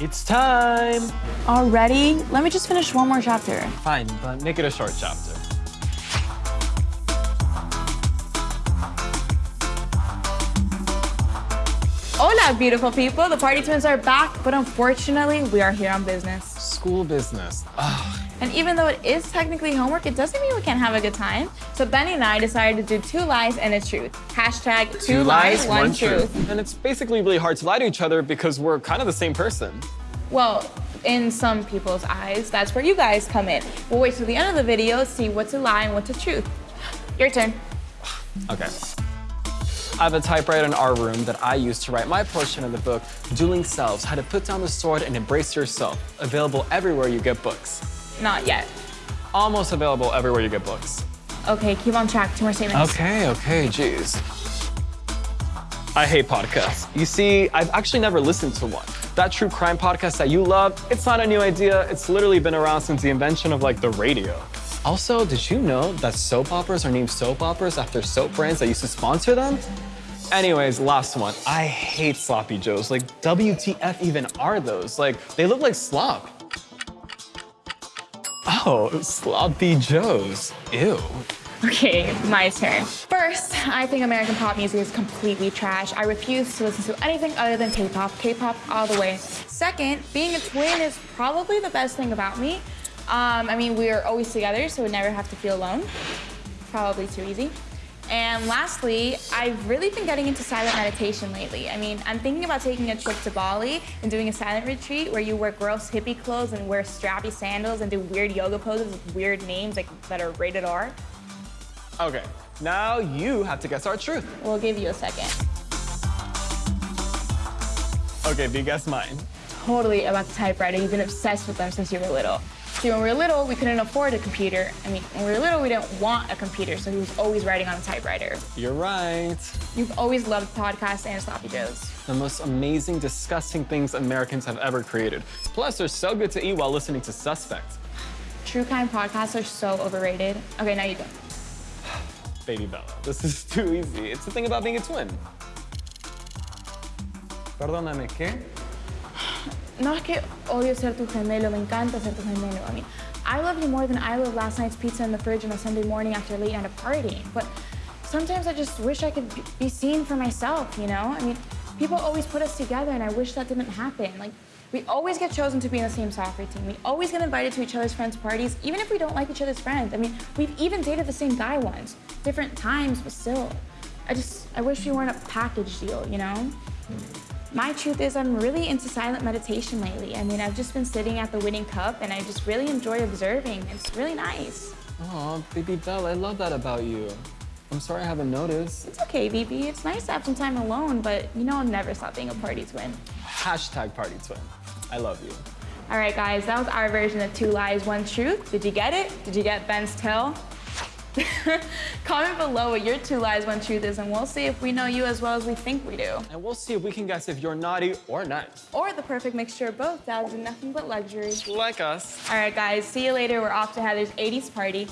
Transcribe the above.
It's time! Already? Let me just finish one more chapter. Fine, but make it a short chapter. Hola, beautiful people. The party twins are back, but unfortunately, we are here on business. School business. Ugh. And even though it is technically homework, it doesn't mean we can't have a good time. So Benny and I decided to do two lies and a truth. Hashtag two, lies, one, truth. And it's basically really hard to lie to each other because we're kind of the same person. Well, in some people's eyes, that's where you guys come in. We'll wait till the end of the video, to see what's a lie and what's a truth. Your turn. Okay. I have a typewriter in our room that I use to write my portion of the book, Dueling Selves, How to Put Down the Sword and Embrace Yourself, available everywhere you get books. Not yet. Almost available everywhere you get books. Okay, keep on track. Two more statements. Okay, okay, jeez. I hate podcasts. You see, I've actually never listened to one. That true crime podcast that you love, it's not a new idea. It's literally been around since the invention of like the radio. Also, did you know that soap operas are named soap operas after soap brands that used to sponsor them? Anyways, last one. I hate sloppy joes. Like, WTF even are those? Like, they look like slop. Sloppy joes. Ew. Okay, my turn. First, I think American pop music is completely trash. I refuse to listen to anything other than K-pop. K-pop all the way. Second, being a twin is probably the best thing about me. Um, I mean, we are always together, so we never have to feel alone. Probably too easy. And lastly, I've really been getting into silent meditation lately. I mean, I'm thinking about taking a trip to Bali and doing a silent retreat where you wear gross hippie clothes and wear strappy sandals and do weird yoga poses with weird names like that are rated R. Okay, now you have to guess our truth. We'll give you a second. Okay, you guess mine. Totally about the typewriter. You've been obsessed with them since you were little. See, when we were little, we couldn't afford a computer. I mean, when we were little, we didn't want a computer, so he was always writing on a typewriter. You're right. You've always loved podcasts and sloppy joes. The most amazing, disgusting things Americans have ever created. Plus, they're so good to eat while listening to Suspect. True crime podcasts are so overrated. Okay, now you go. Baby Bella, this is too easy. It's the thing about being a twin. Perdóname, ¿qué? No es que odio ser tu gemelo, me encanta ser tu gemelo. I mean, I love you more than I love last night's pizza in the fridge on a Sunday morning after a late night of partying. But sometimes I just wish I could be seen for myself, you know? I mean, people always put us together and I wish that didn't happen. Like, we always get chosen to be in the same soccer team. We always get invited to each other's friends' parties, even if we don't like each other's friends. I mean, we've even dated the same guy once. Different times, but still. I just, I wish we weren't a package deal, you know? My truth is I'm really into silent meditation lately. I mean, I've just been sitting at the winning cup and I just really enjoy observing. It's really nice. Oh, baby Belle, I love that about you. I'm sorry I haven't noticed. It's okay, BB. It's nice to have some time alone, but you know I'll never stop being a party twin. Hashtag party twin. I love you. All right, guys, that was our version of Two Lies, One Truth. Did you get it? Did you get Ben's tell? Comment below what your two lies, one truth is, and we'll see if we know you as well as we think we do. And we'll see if we can guess if you're naughty or nice. Or the perfect mixture of both, dads and nothing but luxury. Like us. All right, guys, see you later. We're off to Heather's 80s party.